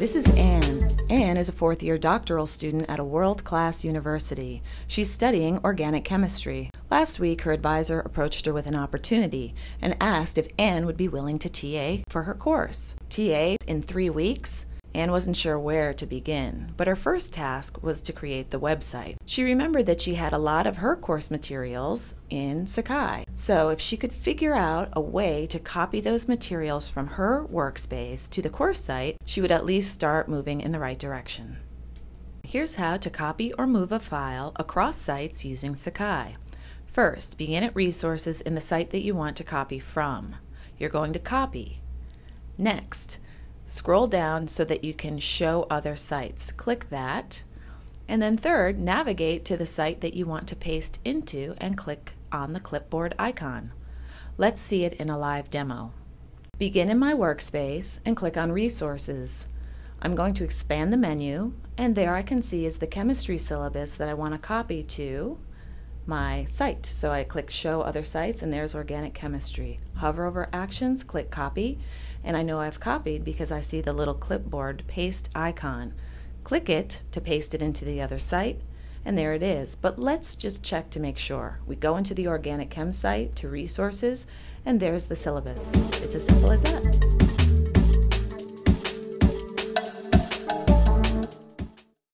This is Anne. Anne is a fourth year doctoral student at a world class university. She's studying organic chemistry. Last week, her advisor approached her with an opportunity and asked if Anne would be willing to TA for her course. TA in three weeks? Anne wasn't sure where to begin, but her first task was to create the website. She remembered that she had a lot of her course materials in Sakai, so if she could figure out a way to copy those materials from her workspace to the course site, she would at least start moving in the right direction. Here's how to copy or move a file across sites using Sakai. First, begin at Resources in the site that you want to copy from. You're going to copy. Next, Scroll down so that you can show other sites. Click that. And then third, navigate to the site that you want to paste into and click on the clipboard icon. Let's see it in a live demo. Begin in my workspace and click on Resources. I'm going to expand the menu and there I can see is the chemistry syllabus that I want to copy to my site. So I click Show Other Sites and there's Organic Chemistry. Hover over Actions, click Copy, and I know I've copied because I see the little clipboard paste icon. Click it to paste it into the other site, and there it is. But let's just check to make sure. We go into the Organic Chem site to Resources, and there's the syllabus. It's as simple as that.